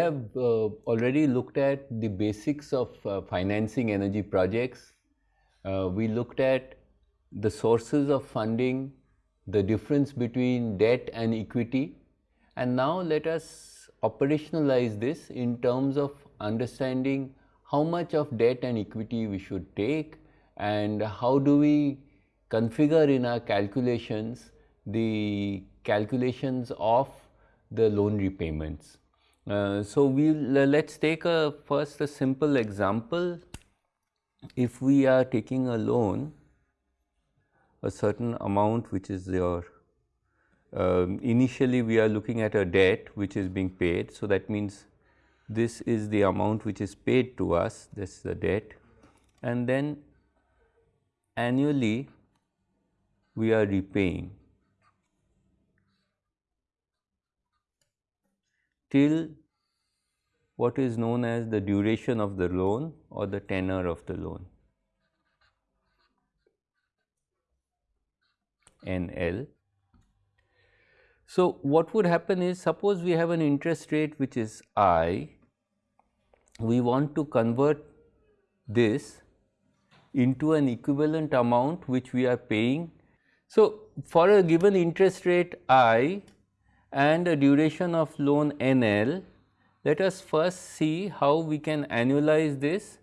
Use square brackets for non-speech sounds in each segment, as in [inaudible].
We have uh, already looked at the basics of uh, financing energy projects. Uh, we looked at the sources of funding, the difference between debt and equity. And now let us operationalize this in terms of understanding how much of debt and equity we should take and how do we configure in our calculations the calculations of the loan repayments. Uh, so, we will uh, let us take a first a simple example. If we are taking a loan, a certain amount which is your um, initially we are looking at a debt which is being paid. So, that means this is the amount which is paid to us this is the debt and then annually we are repaying till what is known as the duration of the loan or the tenor of the loan NL. So, what would happen is suppose we have an interest rate which is I, we want to convert this into an equivalent amount which we are paying. So, for a given interest rate I and a duration of loan NL, let us first see how we can annualize this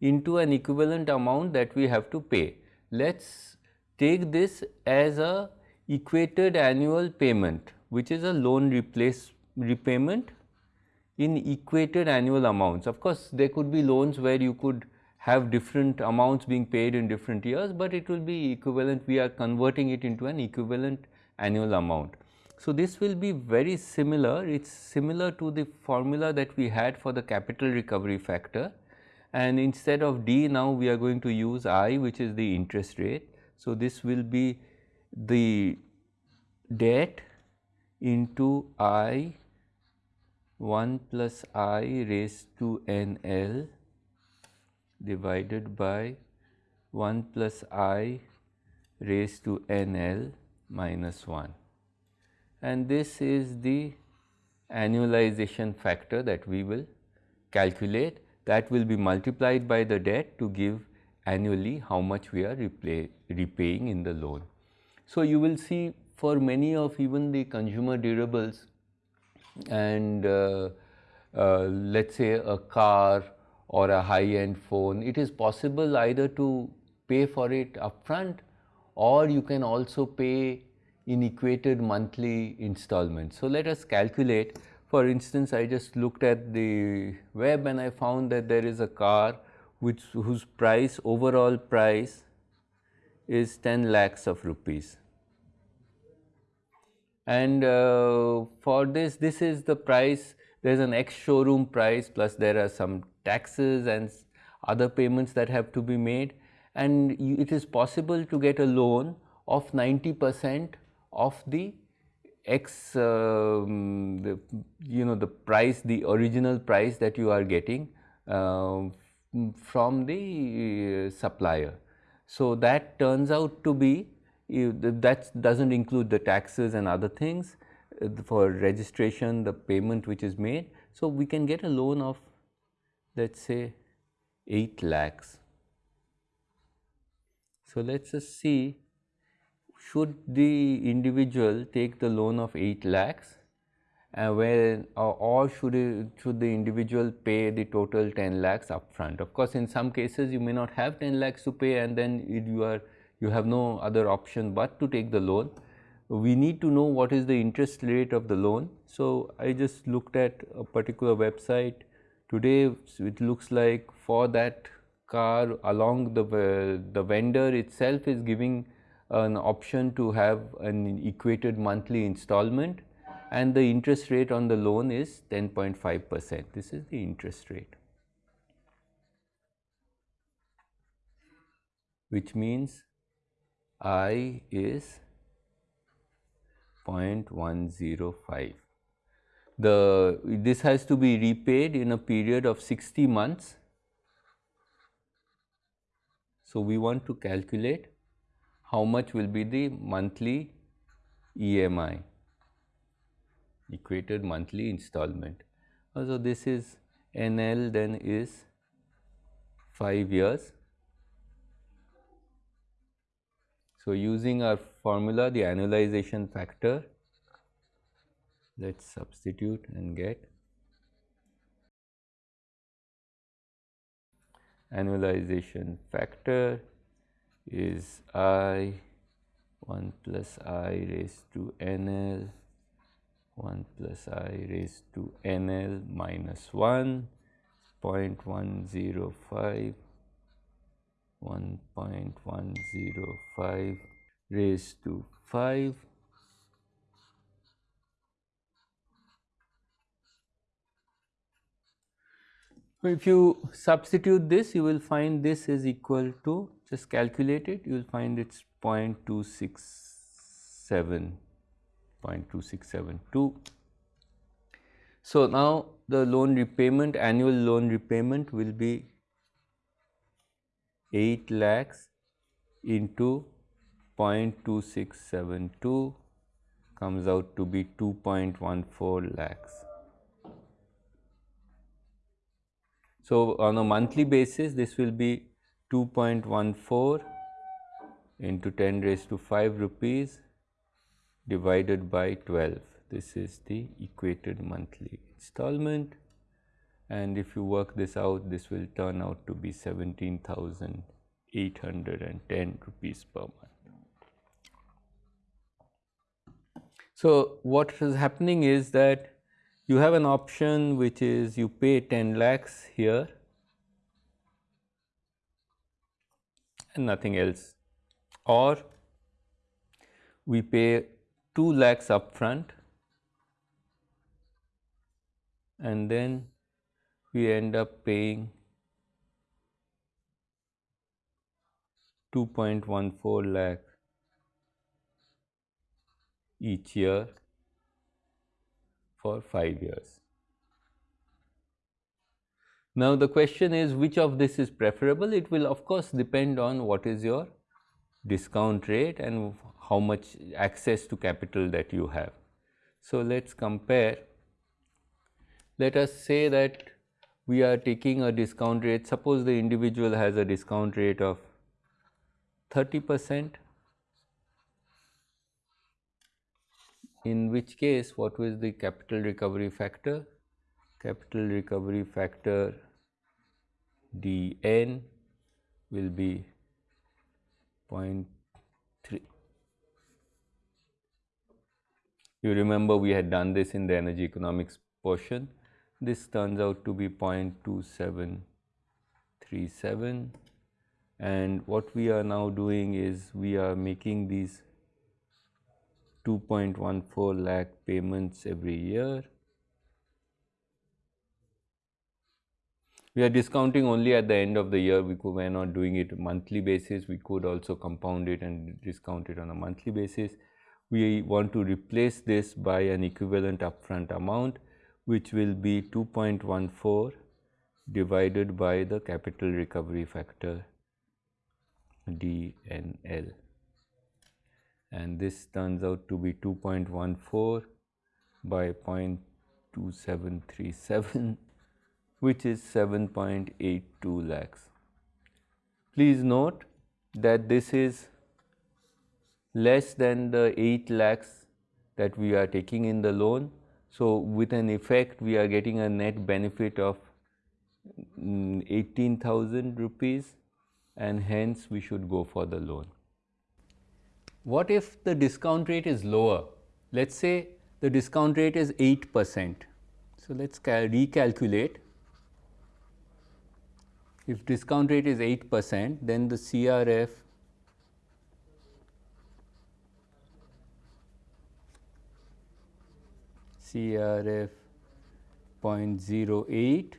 into an equivalent amount that we have to pay. Let us take this as a equated annual payment which is a loan replace repayment in equated annual amounts. Of course, there could be loans where you could have different amounts being paid in different years, but it will be equivalent we are converting it into an equivalent annual amount. So, this will be very similar, it is similar to the formula that we had for the capital recovery factor and instead of D now we are going to use I which is the interest rate. So, this will be the debt into I 1 plus I raised to n L divided by 1 plus I raised to n L minus 1 and this is the annualization factor that we will calculate that will be multiplied by the debt to give annually how much we are repay, repaying in the loan. So, you will see for many of even the consumer durables and uh, uh, let us say a car or a high end phone, it is possible either to pay for it upfront or you can also pay in equated monthly installments. So, let us calculate for instance, I just looked at the web and I found that there is a car which whose price overall price is 10 lakhs of rupees. And uh, for this, this is the price, there is an ex showroom price plus there are some taxes and other payments that have to be made and it is possible to get a loan of 90 percent of the x um, the, you know the price the original price that you are getting uh, from the uh, supplier. So, that turns out to be that does not include the taxes and other things uh, for registration the payment which is made. So, we can get a loan of let us say 8 lakhs. So, let us just see should the individual take the loan of 8 lakhs uh, where or, should it, should the individual pay the total 10 lakhs upfront. Of course, in some cases you may not have 10 lakhs to pay and then you are you have no other option but to take the loan. We need to know what is the interest rate of the loan. So, I just looked at a particular website today it looks like for that car along the, uh, the vendor itself is giving an option to have an equated monthly installment and the interest rate on the loan is 10.5 percent. This is the interest rate, which means I is 0.105. The this has to be repaid in a period of 60 months. So, we want to calculate how much will be the monthly EMI equated monthly installment. Uh, so, this is NL then is 5 years. So, using our formula the annualization factor let us substitute and get annualization factor is I 1 plus i raised to nl 1 plus i raised to nl minus 1 0.105 1.105 raised to 5 if you substitute this you will find this is equal to just calculate it you will find it's 0.267 0.2672 so now the loan repayment annual loan repayment will be 8 lakhs into 0.2672 comes out to be 2.14 lakhs. So, on a monthly basis this will be 2.14 into 10 raised to 5 rupees divided by 12. This is the equated monthly installment and if you work this out this will turn out to be 17,810 rupees per month. So, what is happening is that you have an option which is you pay 10 lakhs here and nothing else or we pay 2 lakhs upfront and then we end up paying 2.14 lakh each year for 5 years. Now, the question is which of this is preferable? It will of course depend on what is your discount rate and how much access to capital that you have. So, let us compare. Let us say that we are taking a discount rate, suppose the individual has a discount rate of 30 percent in which case what was the capital recovery factor? Capital recovery factor dn will be 0.3. You remember we had done this in the energy economics portion. This turns out to be 0.2737 and what we are now doing is we are making these 2.14 lakh payments every year. We are discounting only at the end of the year, we, could, we are not doing it monthly basis, we could also compound it and discount it on a monthly basis. We want to replace this by an equivalent upfront amount which will be 2.14 divided by the capital recovery factor DNL and this turns out to be 2.14 by 0.2737 which is 7.82 lakhs. Please note that this is less than the 8 lakhs that we are taking in the loan. So, with an effect we are getting a net benefit of mm, 18,000 rupees and hence we should go for the loan. What if the discount rate is lower? Let us say the discount rate is 8 percent. So, let us recalculate. If discount rate is 8 percent, then the CRF CRF 0.08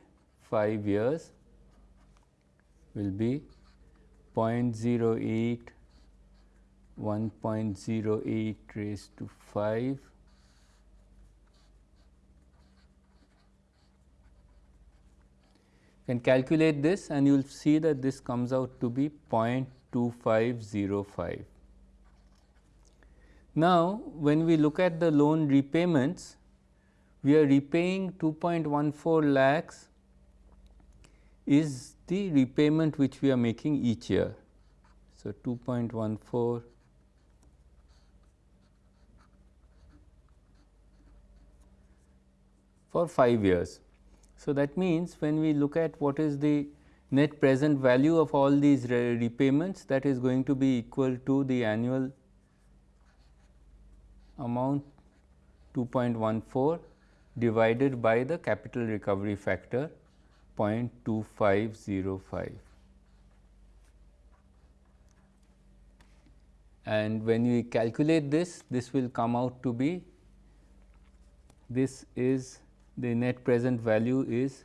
5 years will be 0.08 1.08 raised to 5 can calculate this and you will see that this comes out to be 0.2505. Now, when we look at the loan repayments, we are repaying 2.14 lakhs is the repayment which we are making each year. So, 2.14 for 5 years. So, that means when we look at what is the net present value of all these re repayments that is going to be equal to the annual amount 2.14 divided by the capital recovery factor 0.2505. And when we calculate this, this will come out to be this is the net present value is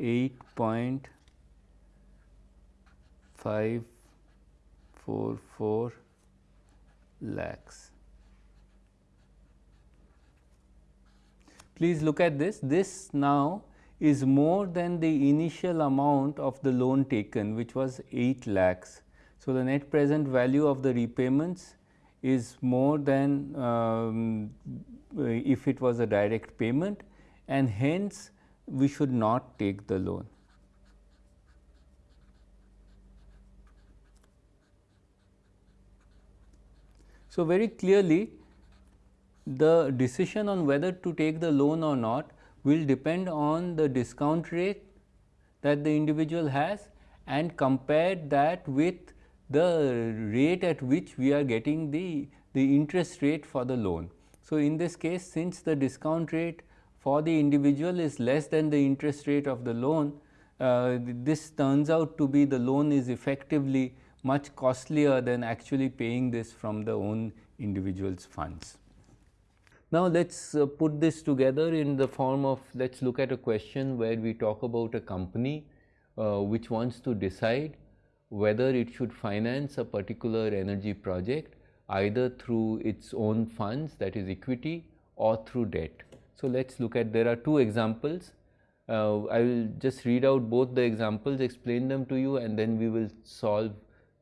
8.544 lakhs. Please look at this. This now is more than the initial amount of the loan taken which was 8 lakhs. So, the net present value of the repayments is more than um, if it was a direct payment and hence we should not take the loan. So, very clearly the decision on whether to take the loan or not will depend on the discount rate that the individual has and compare that with the rate at which we are getting the, the interest rate for the loan. So, in this case since the discount rate for the individual is less than the interest rate of the loan, uh, this turns out to be the loan is effectively much costlier than actually paying this from the own individual's funds. Now, let us uh, put this together in the form of let us look at a question where we talk about a company uh, which wants to decide whether it should finance a particular energy project either through its own funds that is equity or through debt. So, let us look at there are two examples. Uh, I will just read out both the examples, explain them to you and then we will solve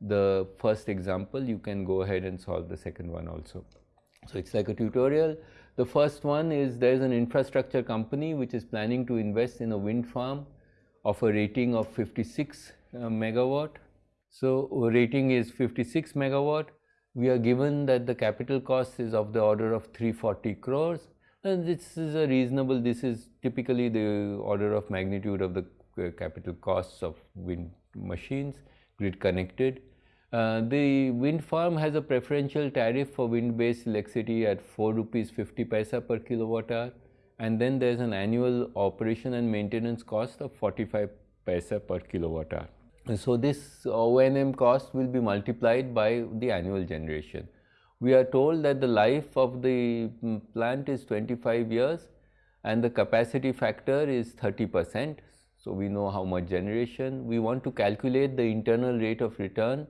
the first example. You can go ahead and solve the second one also. So, it is like a tutorial. The first one is there is an infrastructure company which is planning to invest in a wind farm of a rating of 56 uh, megawatt. So, rating is 56 megawatt. We are given that the capital cost is of the order of 340 crores and this is a reasonable, this is typically the order of magnitude of the uh, capital costs of wind machines, grid connected. Uh, the wind farm has a preferential tariff for wind based electricity at 4 rupees 50 paisa per kilowatt hour and then there is an annual operation and maintenance cost of 45 paisa per kilowatt hour. And so, this O&M cost will be multiplied by the annual generation we are told that the life of the mm, plant is 25 years and the capacity factor is 30 percent. So, we know how much generation. We want to calculate the internal rate of return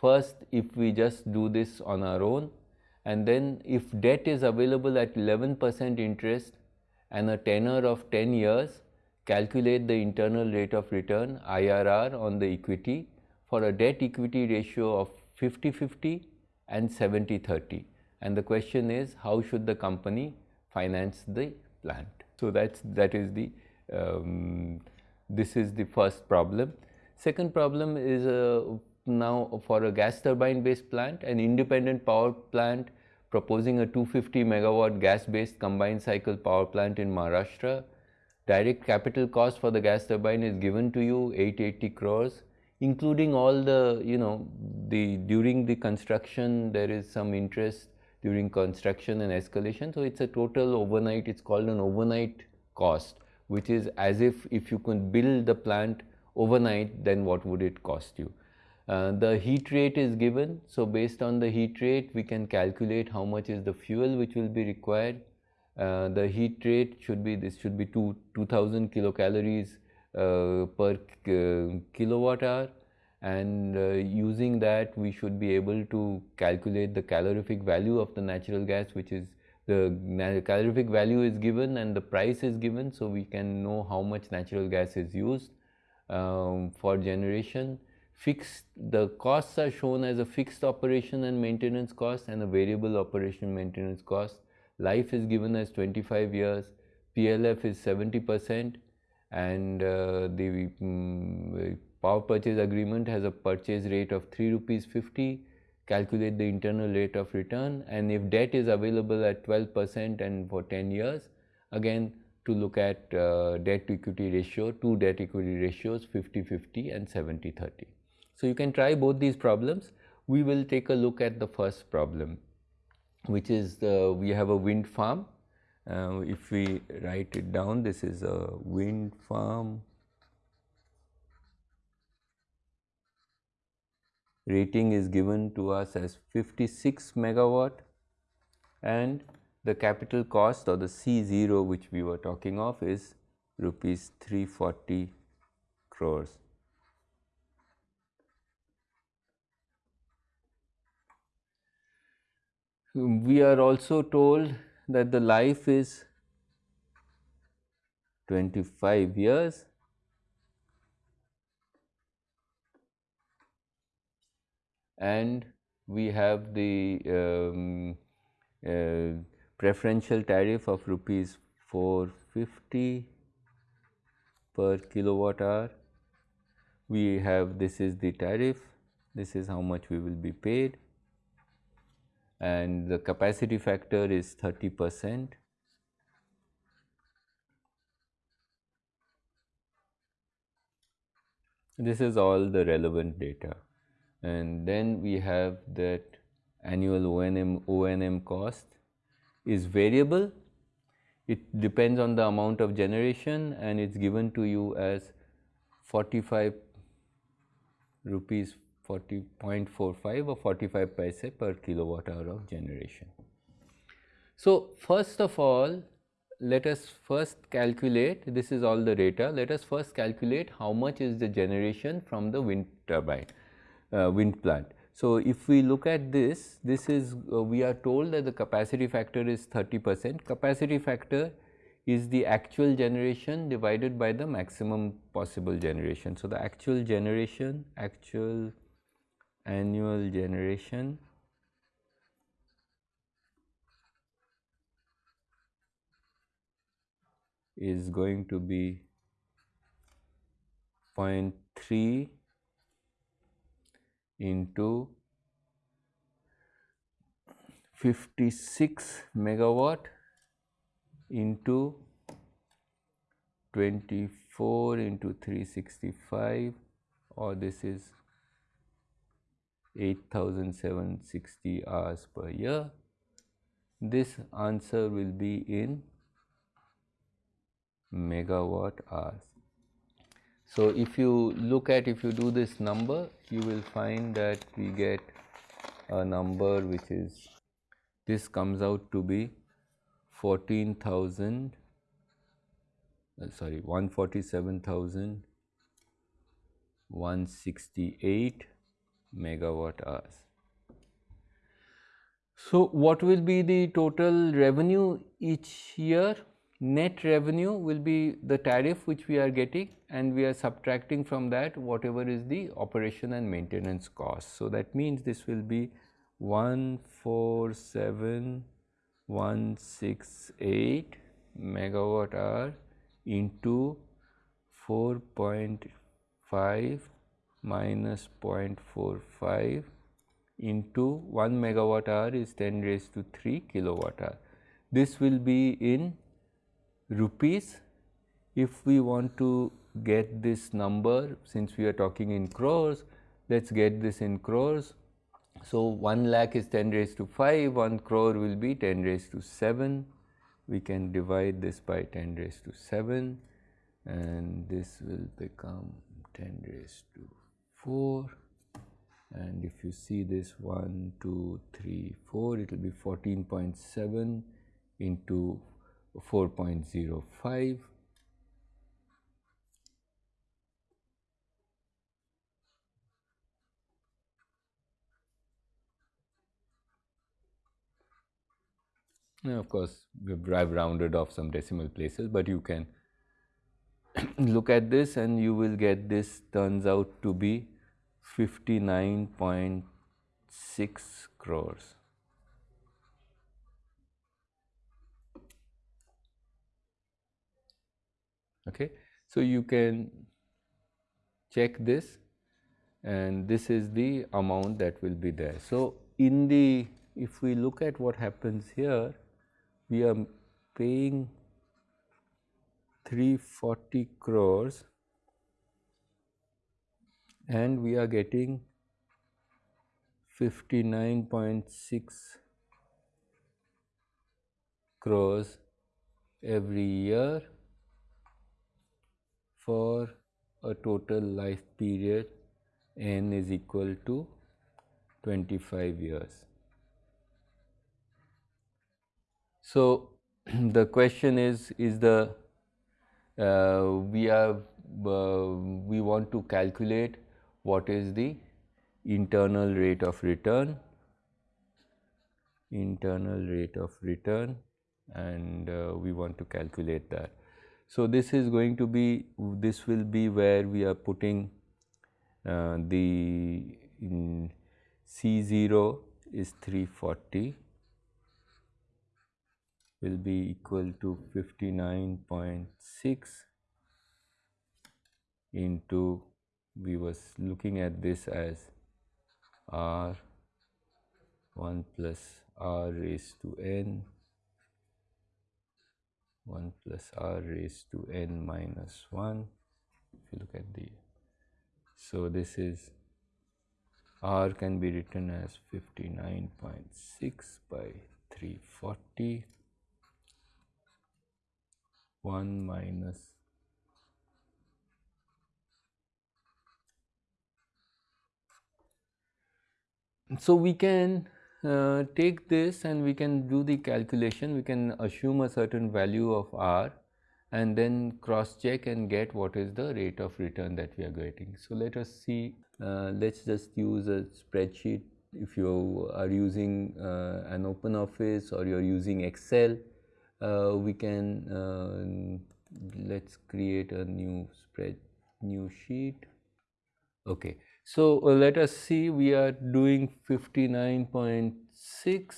first if we just do this on our own and then if debt is available at 11 percent interest and a tenor of 10 years calculate the internal rate of return IRR on the equity for a debt equity ratio of 50-50 and 70 30 and the question is how should the company finance the plant. So, that is that is the um, this is the first problem. Second problem is uh, now for a gas turbine based plant an independent power plant proposing a 250 megawatt gas based combined cycle power plant in Maharashtra. Direct capital cost for the gas turbine is given to you 880 crores including all the you know the during the construction there is some interest during construction and escalation. So, it is a total overnight it is called an overnight cost which is as if if you can build the plant overnight then what would it cost you. Uh, the heat rate is given. So, based on the heat rate we can calculate how much is the fuel which will be required. Uh, the heat rate should be this should be 2 2000 kilocalories per uh, kilowatt hour. And uh, using that we should be able to calculate the calorific value of the natural gas which is the calorific value is given and the price is given. So we can know how much natural gas is used um, for generation. Fixed the costs are shown as a fixed operation and maintenance cost and a variable operation maintenance cost. Life is given as 25 years. PLF is 70 percent and uh, the um, power purchase agreement has a purchase rate of 3 rupees 50 calculate the internal rate of return. And if debt is available at 12 percent and for 10 years again to look at uh, debt to equity ratio two debt equity ratios 50 50 and 70 30 so you can try both these problems. We will take a look at the first problem which is the, we have a wind farm uh, if we write it down, this is a wind farm. Rating is given to us as 56 megawatt and the capital cost or the C0 which we were talking of is rupees 340 crores. We are also told that the life is 25 years. And we have the um, uh, preferential tariff of rupees 450 per kilowatt hour. We have this is the tariff, this is how much we will be paid and the capacity factor is 30 percent. This is all the relevant data and then we have that annual O&M, O&M cost is variable. It depends on the amount of generation and it is given to you as 45 rupees 40.45 or 45 paise per kilowatt hour of generation. So, first of all let us first calculate this is all the data let us first calculate how much is the generation from the wind turbine uh, wind plant. So, if we look at this this is uh, we are told that the capacity factor is 30 percent capacity factor is the actual generation divided by the maximum possible generation. So, the actual generation actual annual generation. Is going to be 0.3 into 56 megawatt into 24 into 365 or this is 8760 hours per year. This answer will be in megawatt hours. So, if you look at if you do this number you will find that we get a number which is this comes out to be 14,000 uh, sorry 147,168 megawatt hours. So, what will be the total revenue each year? Net revenue will be the tariff which we are getting and we are subtracting from that whatever is the operation and maintenance cost. So, that means this will be 147,168 megawatt hour into 4.5 minus 0.45 into 1 megawatt hour is 10 raised to 3 kilowatt hour. This will be in rupees. If we want to get this number since we are talking in crores, let us get this in crores. So, 1 lakh is 10 raised to 5, 1 crore will be 10 raised to 7. We can divide this by 10 raised to 7 and this will become 10 raised to 4 and if you see this 1, 2, 3, 4 it will be 14.7 into 4.05 Now, of course, we have rounded off some decimal places, but you can [coughs] look at this and you will get this turns out to be 59.6 crores. Okay. So, you can check this and this is the amount that will be there. So, in the if we look at what happens here, we are paying 340 crores and we are getting 59.6 crores every year for a total life period n is equal to 25 years. So, [clears throat] the question is, is the uh, we have uh, we want to calculate what is the internal rate of return internal rate of return and uh, we want to calculate that. So, this is going to be this will be where we are putting uh, the C0 is 340 will be equal to 59.6 into we was looking at this as r 1 plus r raised to n 1 plus r raised to n minus 1 if you look at the so this is r can be written as 59.6 by 340 1 minus so we can uh, take this and we can do the calculation. We can assume a certain value of r and then cross check and get what is the rate of return that we are getting. So, let us see uh, let us just use a spreadsheet. If you are using uh, an open office or you are using excel uh, we can uh, let's create a new spread new sheet. Okay so uh, let us see we are doing 59.6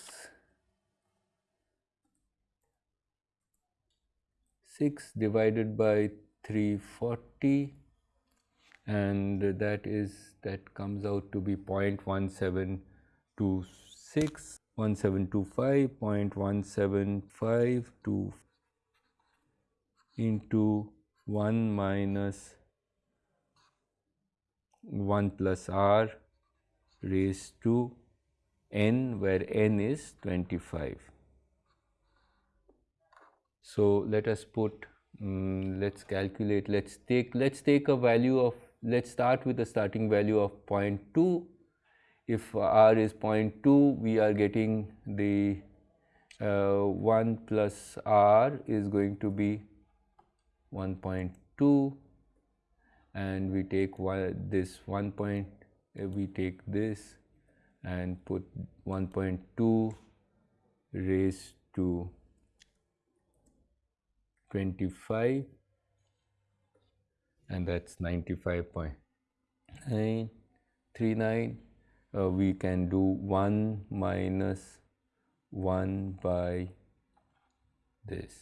6 divided by 340 and that is that comes out to be 0.1726 1725.175 into 1 minus 1 plus r raised to n where n is 25. So, let us put um, let us calculate let us take let us take a value of let us start with a starting value of 0.2 if r is 0.2 we are getting the uh, 1 plus r is going to be 1.2 and we take one, this 1 point uh, we take this and put 1.2 raised to 25 and that's 95.939 uh, we can do 1 minus 1 by this.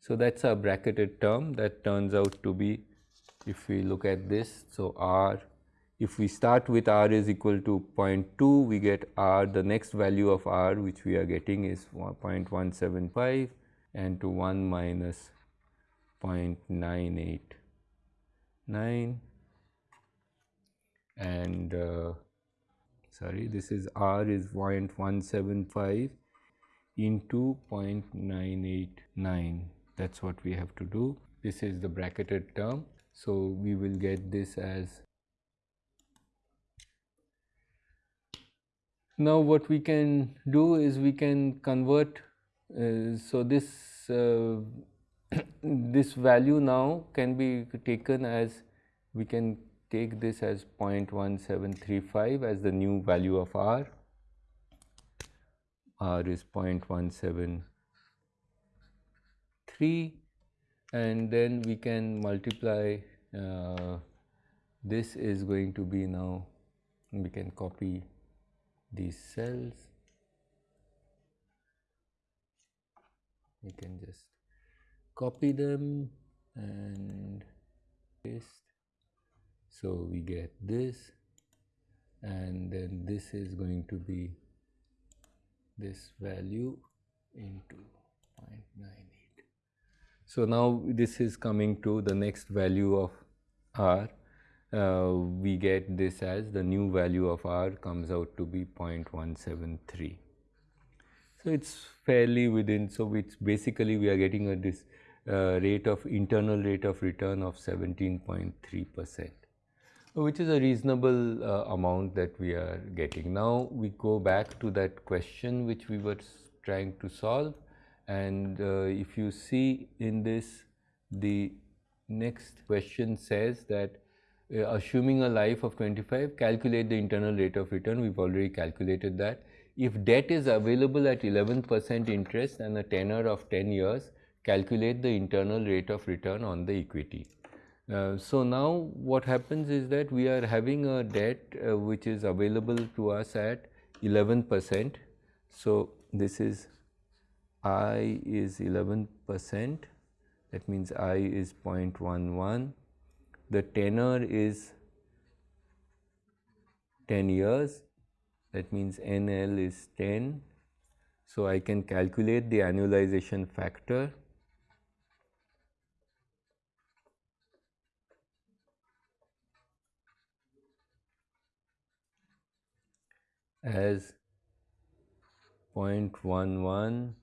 So, that is a bracketed term that turns out to be if we look at this. So, r if we start with r is equal to 0.2 we get r the next value of r which we are getting is 0.175 and to 1 minus 0.989 and uh, sorry this is r is 0.175 into 0.989 that is what we have to do. This is the bracketed term. So, we will get this as now what we can do is we can convert uh, so this uh, [coughs] this value now can be taken as we can take this as 0.1735 as the new value of r, r is 0.173 and then we can multiply uh, this is going to be now we can copy these cells. We can just copy them and paste. So we get this. And then this is going to be this value into 0.98 so now this is coming to the next value of r. Uh, we get this as the new value of r comes out to be 0.173 so it's fairly within so it's basically we are getting a this uh, rate of internal rate of return of 17.3 percent which is a reasonable uh, amount that we are getting. Now we go back to that question which we were trying to solve and uh, if you see in this the next question says that uh, assuming a life of 25 calculate the internal rate of return we have already calculated that. If debt is available at 11 percent interest and a tenor of 10 years calculate the internal rate of return on the equity. Uh, so now what happens is that we are having a debt uh, which is available to us at 11 percent. So this is I is 11 percent. That means I is 0.11 the tenor is 10 years. That means NL is 10 so I can calculate the annualization factor. As 0.11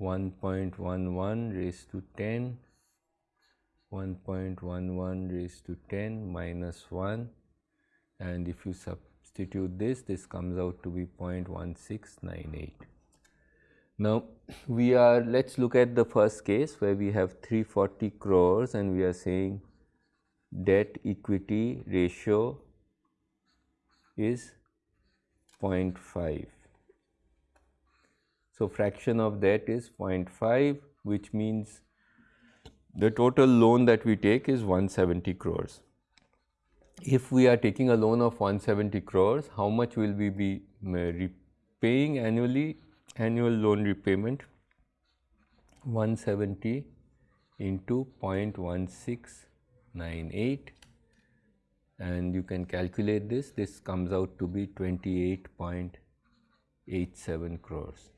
1.11 raised to 10 1.11 raised to 10 minus 1 and if you substitute this this comes out to be 0.1698 now we are let's look at the first case where we have 340 crores and we are saying debt equity ratio is 0.5. So, fraction of that is 0.5 which means the total loan that we take is 170 crores. If we are taking a loan of 170 crores, how much will we be uh, repaying annually? Annual loan repayment 170 into 0.1698 and you can calculate this, this comes out to be 28.87 crores.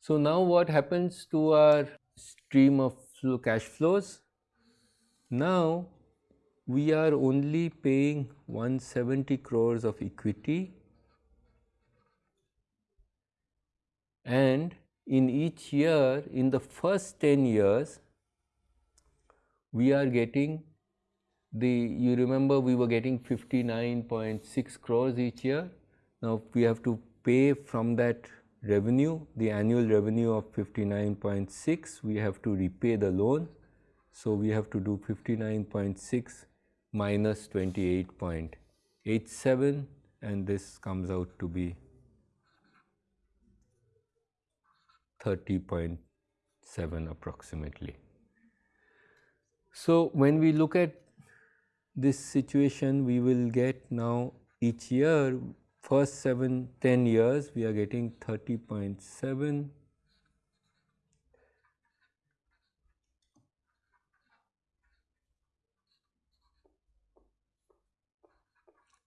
So, now what happens to our stream of flow cash flows? Now, we are only paying 170 crores of equity and in each year in the first 10 years we are getting the you remember we were getting 59.6 crores each year. Now we have to pay from that revenue, the annual revenue of 59.6, we have to repay the loan. So we have to do 59.6 minus 28.87 and this comes out to be 30.7 approximately. So when we look at this situation we will get now each year first 7 10 years we are getting 30.7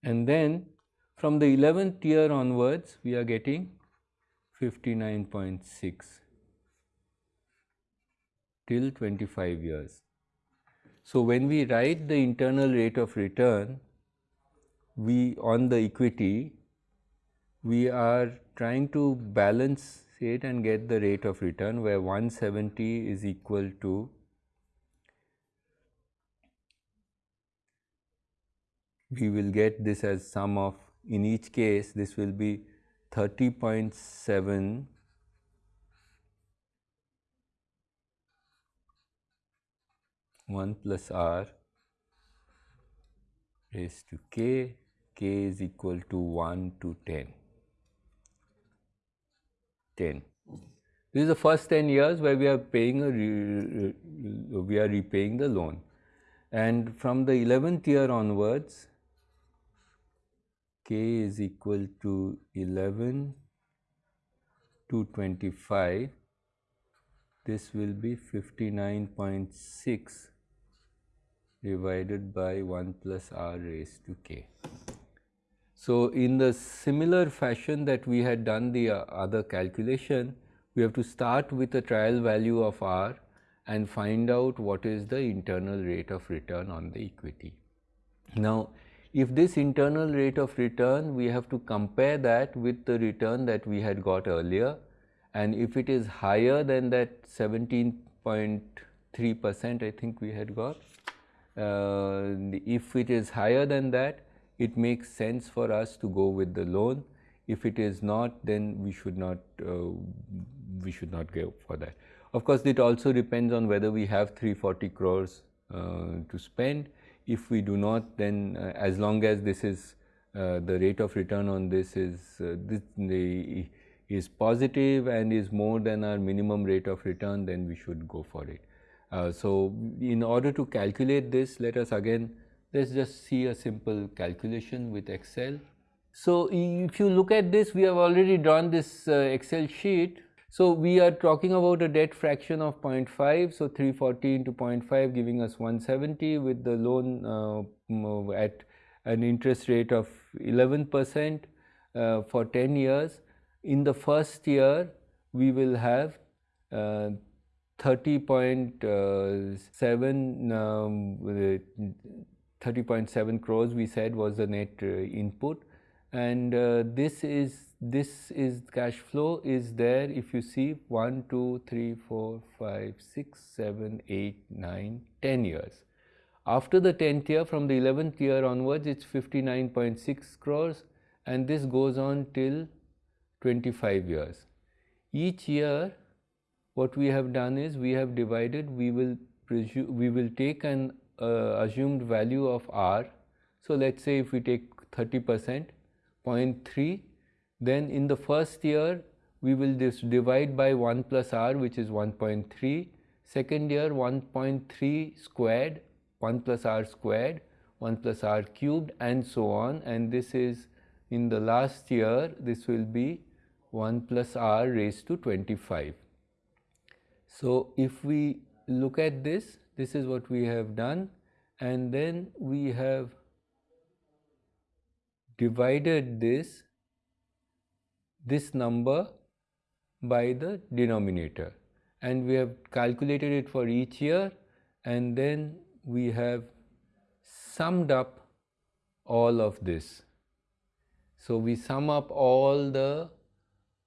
and then from the 11th year onwards we are getting 59.6 till 25 years. So, when we write the internal rate of return, we on the equity, we are trying to balance it and get the rate of return where 170 is equal to we will get this as sum of in each case this will be 30.7 1 plus r raised to k, k is equal to 1 to 10. 10. Mm-hmm. This is the first 10 years where we are paying a we are repaying the loan and from the 11th year onwards k is equal to 11 to 25 this will be 59.6 divided by 1 plus r raised to k. So, in the similar fashion that we had done the uh, other calculation, we have to start with a trial value of r and find out what is the internal rate of return on the equity. Now, if this internal rate of return, we have to compare that with the return that we had got earlier and if it is higher than that 17.3 percent I think we had got, uh, if it is higher than that, it makes sense for us to go with the loan. If it is not, then we should not uh, we should not go for that. Of course, it also depends on whether we have 340 crores uh, to spend. If we do not, then uh, as long as this is uh, the rate of return on this is uh, this, the, is positive and is more than our minimum rate of return, then we should go for it. Uh, so, in order to calculate this, let us again let us just see a simple calculation with Excel. So, if you look at this, we have already drawn this uh, Excel sheet so, we are talking about a debt fraction of 0.5. So, 340 into 0.5 giving us 170 with the loan uh, at an interest rate of 11 percent uh, for 10 years. In the first year, we will have uh, 30.7 um, 30.7 crores we said was the net uh, input. And uh, this is this is cash flow is there. If you see 1 2 3 4 5 6 7 8 9 10 years. After the 10th year from the 11th year onwards it's 59.6 crores. And this goes on till 25 years. Each year what we have done is we have divided. We will we will take an uh, assumed value of r. So let's say if we take 30 percent 0.3 then in the first year we will just divide by 1 plus r which is 1.3 second year 1.3 squared 1 plus r squared 1 plus r cubed and so on. And this is in the last year this will be 1 plus r raised to 25. So, if we look at this this is what we have done. And then we have divided this this number by the denominator. And we have calculated it for each year. And then we have summed up all of this. So, we sum up all the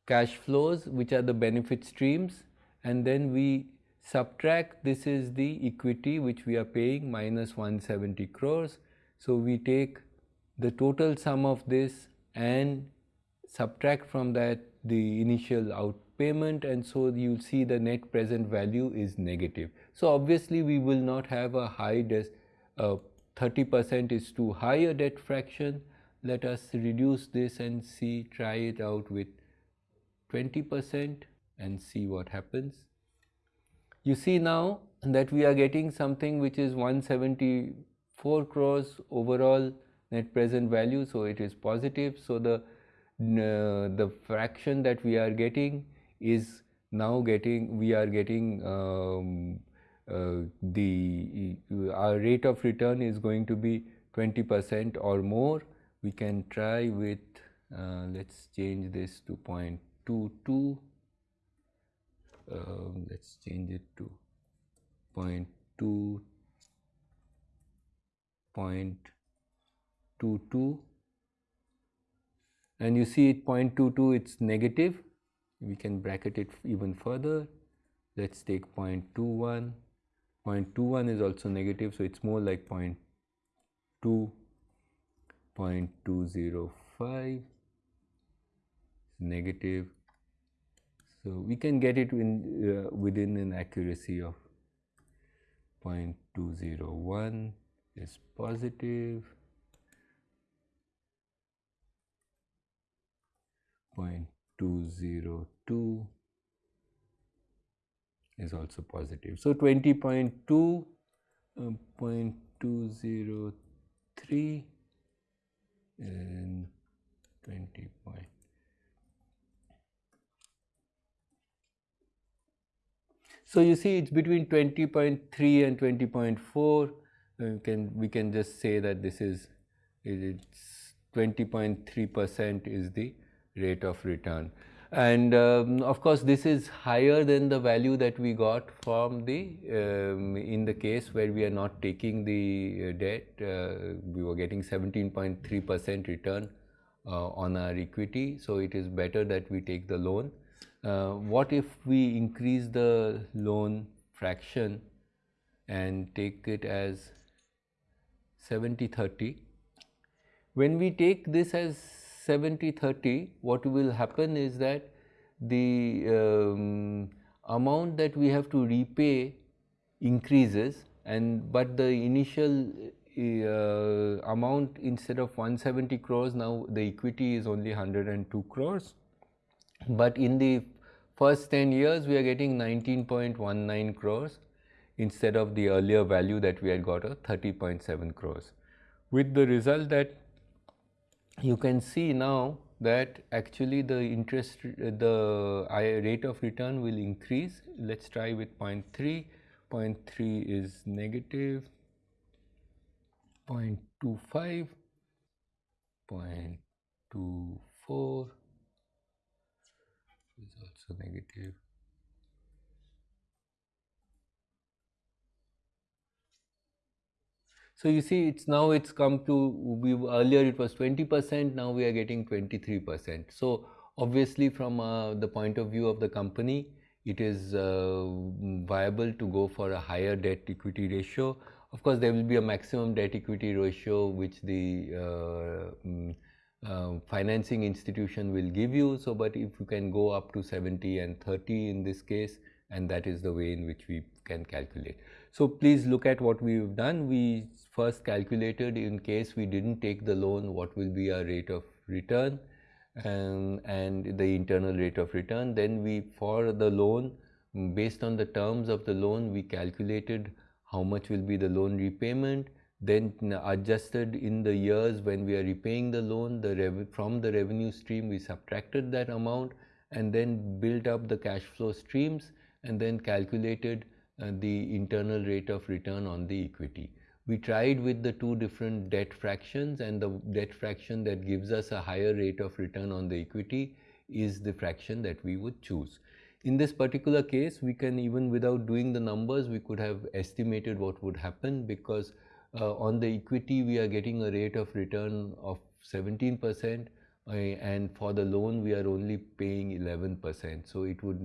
cash flows which are the benefit streams. And then we subtract this is the equity which we are paying minus 170 crores. So, we take the total sum of this and subtract from that the initial out payment and so you will see the net present value is negative. So, obviously, we will not have a high uh, 30 percent is too high a debt fraction. Let us reduce this and see try it out with 20 percent and see what happens. You see now that we are getting something which is 174 crores overall net present value. So, it is positive. So, the uh, the fraction that we are getting is now getting we are getting um, uh, the our rate of return is going to be 20 percent or more we can try with uh, let's change this to 0.22 um, let's change it to 0.2 0.22 and you see it 0.22 it's negative. We can bracket it even further. Let's take 0.21 0.21 is also negative so it's more like 0.2 0.205 negative so we can get it in uh, within an accuracy of 0.201 is positive 0.202 is also positive. So, 20.2, uh, 0.203 and 20 So you see it's between 20.3 and 20.4. Uh, can we can just say that this is it's 20.3 percent is the rate of return. And um, of course this is higher than the value that we got from the um, in the case where we are not taking the uh, debt. Uh, we were getting 17.3 percent return uh, on our equity. So it is better that we take the loan uh, what if we increase the loan fraction and take it as 70 30 when we take this as 70 30 what will happen is that the um, amount that we have to repay increases and but the initial uh, amount instead of 170 crores now the equity is only 102 crores. But in the first 10 years we are getting 19.19 crores instead of the earlier value that we had got uh, of 30.7 crores. With the result that you can see now that actually the interest uh, the rate of return will increase. Let's try with 0.3 0.3 is negative. 0.25 0.24 is also negative So you see it's now it's come to we earlier it was 20 percent now we are getting 23 percent. So obviously from uh, the point of view of the company it is uh, viable to go for a higher debt equity ratio. Of course there will be a maximum debt equity ratio which the uh, mm, uh, financing institution will give you. So but if you can go up to 70 and 30 in this case and that is the way in which we can calculate. So please look at what we've done. We first calculated in case we didn't take the loan what will be our rate of return and, and the internal rate of return. Then we for the loan based on the terms of the loan we calculated how much will be the loan repayment then adjusted in the years when we are repaying the loan the from the revenue stream we subtracted that amount and then built up the cash flow streams and then calculated uh, the internal rate of return on the equity. We tried with the two different debt fractions and the debt fraction that gives us a higher rate of return on the equity is the fraction that we would choose. In this particular case, we can even without doing the numbers, we could have estimated what would happen because uh, on the equity we are getting a rate of return of 17 percent uh, and for the loan we are only paying 11 percent. So it would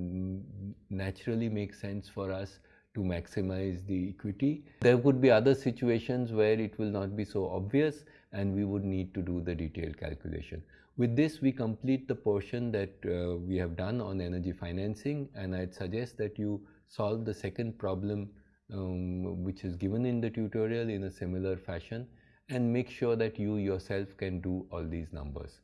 naturally make sense for us to maximize the equity. There could be other situations where it will not be so obvious and we would need to do the detailed calculation. With this, we complete the portion that uh, we have done on energy financing and I'd suggest that you solve the second problem um, which is given in the tutorial in a similar fashion and make sure that you yourself can do all these numbers.